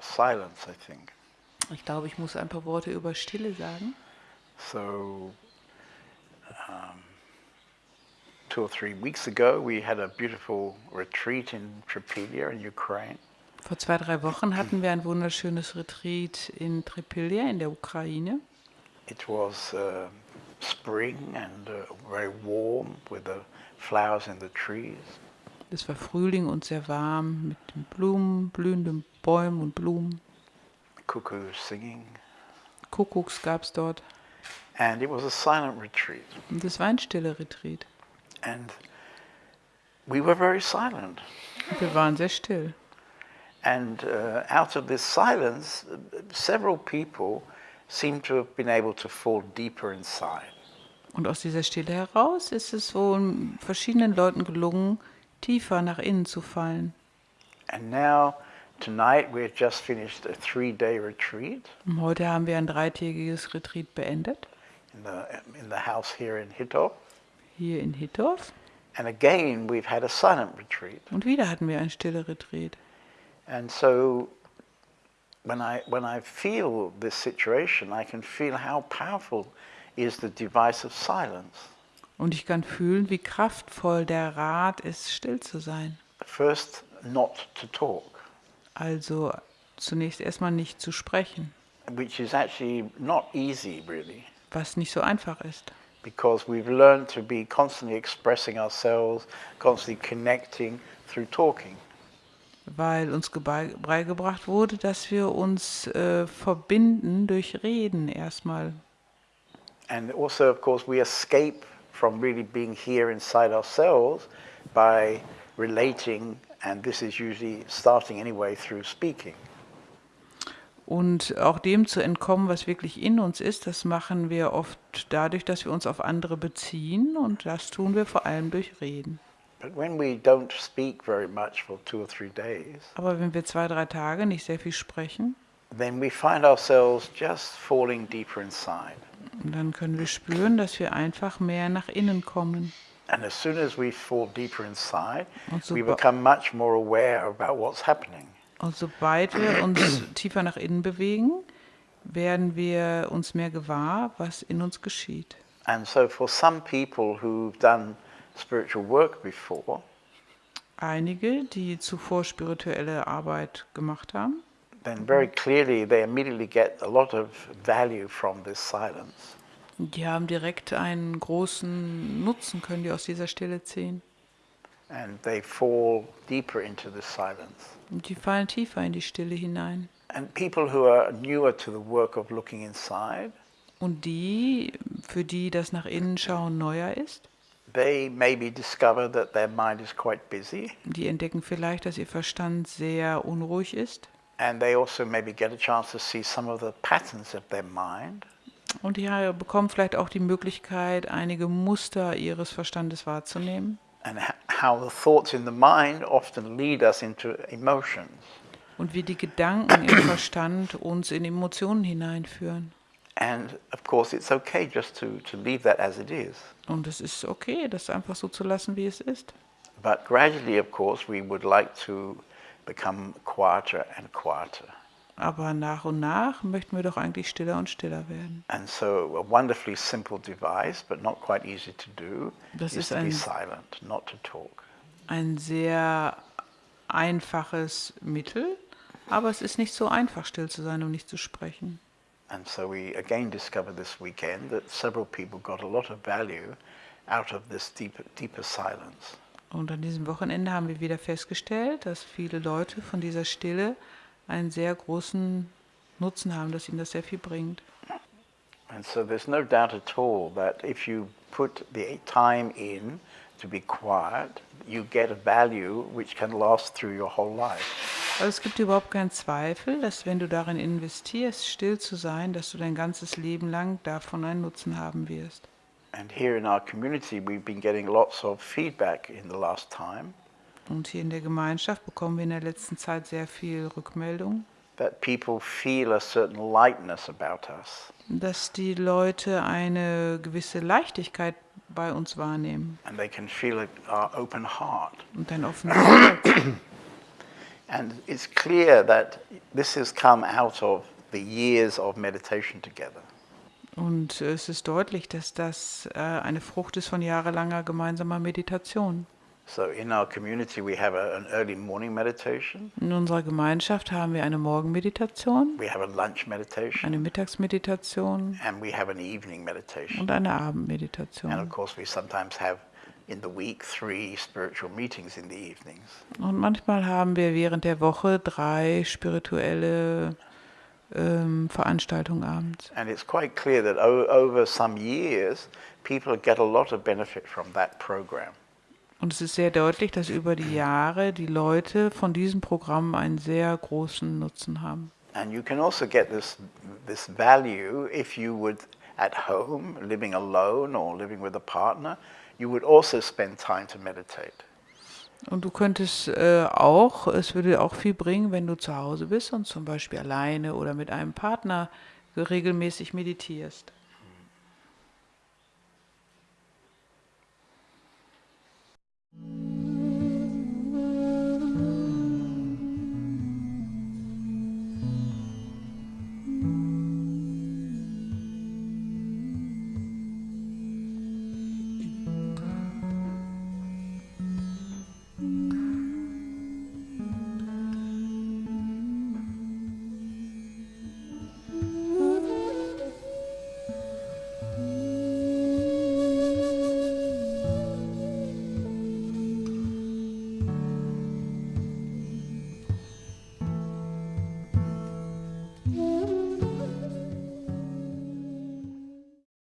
silence. Ich glaube, ich muss ein paar Worte über Stille sagen. So, um, two or three weeks ago, we had a beautiful retreat in Tripelia in Ukraine. Vor zwei, drei Wochen hatten wir ein wunderschönes Retreat in Tripilja in der Ukraine. It was uh, spring and uh, very warm with the flowers in the trees. Es war Frühling und sehr warm mit den Blumen, blühenden Bäumen und Blumen. Cuckoos singing. Kuckucks gab es dort. And it was a silent retreat. Und es war ein stiller Retreat. And we were very silent. Wir waren sehr still. And uh, out of this silence, several people seem to have been able to fall deeper inside. Und aus dieser Stille heraus ist es wohl verschiedenen Leuten gelungen, tiefer nach innen zu fallen. And now, tonight, we've just finished a three-day retreat Und heute haben wir ein dreitägiges Retreat beendet, in the, in the house here in Hitov. hier in Hittorf. And again, we've had a silent retreat. Und wieder hatten wir ein stille Retreat. And so, when I, when I feel this situation, I can feel how powerful is the device of silence. Und ich kann fühlen, wie kraftvoll der Rat ist, still zu sein. First, not to talk, Also zunächst erstmal nicht zu sprechen, which is actually not easy, really. was nicht so einfach ist. because we've learned to be constantly expressing ourselves, constantly connecting through talking. Weil uns beigebracht wurde, dass wir uns äh, verbinden durch Reden erstmal. And also, of course, we escape from really being here inside ourselves by relating, and this is usually starting anyway through speaking. Und auch dem zu entkommen, was wirklich in uns ist, das machen wir oft dadurch, dass wir uns auf andere beziehen und das tun wir vor allem durch Reden. But when we don't speak very much for two or three days, Aber wenn wir zwei, drei Tage nicht sehr viel sprechen, then we find ourselves just falling deeper inside. Dann können wir spüren, dass wir einfach mehr nach innen kommen. And as soon as we fall deeper inside, Und we become much more aware about what's happening. Und sobald wir uns tiefer nach innen bewegen, werden wir uns mehr gewahr, was in uns geschieht. And so, for some people who've done spiritual work before, Einige, die zuvor spirituelle Arbeit gemacht haben, then very clearly they immediately get a lot of value from this silence. die haben direkt einen großen Nutzen, können die aus dieser Stille ziehen. And they fall deeper into this silence. Und die fallen tiefer in die Stille hinein. And people who are newer to the work of looking inside, Und die, für die das nach innen schauen neuer ist, they maybe discover that their mind is quite busy, die entdecken vielleicht, dass ihr Verstand sehr unruhig ist. And they also maybe get a chance to see some of the patterns of their mind. Und die bekommen vielleicht auch die Möglichkeit, einige Muster ihres Verstandes wahrzunehmen. and how the thoughts in the mind often lead us into emotions. Und wie die Gedanken im Verstand uns in Emotionen hineinführen. And of course, it's okay just to, to leave that as it is. Und es ist okay, das einfach so zu lassen, wie es ist. But gradually, of course, we would like to become quieter and quieter. Aber nach und nach möchten wir doch eigentlich stiller und stiller werden. And so, a wonderfully simple device, but not quite easy to do, Das is ist to be ein- silent, not to talk. Ein sehr einfaches Mittel, aber es ist nicht so einfach, still zu sein und nicht zu sprechen. And so, we again discovered this weekend that several people got a lot of value out of this deeper, deeper silence. Und an diesem Wochenende haben wir wieder festgestellt, dass viele Leute von dieser Stille einen sehr großen Nutzen haben, dass ihnen das sehr viel bringt. And so there's no doubt at all that if you put the time in to be quiet, you get a value which can last through your whole life. Also es gibt überhaupt keinen Zweifel, dass wenn du darin investierst, still zu sein, dass du dein ganzes Leben lang davon einen Nutzen haben wirst. And here in our community, we've been getting lots of feedback in the last time Und hier in der Gemeinschaft bekommen wir in der letzten Zeit sehr viel Rückmeldung, that people feel a certain lightness about us. dass die Leute eine gewisse Leichtigkeit bei uns wahrnehmen And they can feel it, our open heart. und ein offenes Herz. And it's clear that this has come out of the years of meditation together. Und es ist deutlich, dass das äh, eine Frucht ist von jahrelanger gemeinsamer Meditation. So in our community, we have a, an early morning meditation, In unserer Gemeinschaft haben wir eine Morgenmeditation, we have a lunch meditation, eine Mittagsmeditation and we have an evening meditation. und eine And of Abendmeditation. course, we sometimes have in the week three spiritual meetings in the evenings. Und manchmal haben wir während der Woche drei spirituelle ähm, Veranstaltungen abends. And it's quite clear that over some years, people get a lot of benefit from that program. Und es ist sehr deutlich, dass über die Jahre die Leute von diesem Programm einen sehr großen Nutzen haben. And you can also get this, this value if you would, at home, living alone or living with a partner, you would also spend time to meditate. Und du könntest äh, auch, es würde auch viel bringen, wenn du zu Hause bist und zum Beispiel alleine oder mit einem Partner regelmäßig meditierst.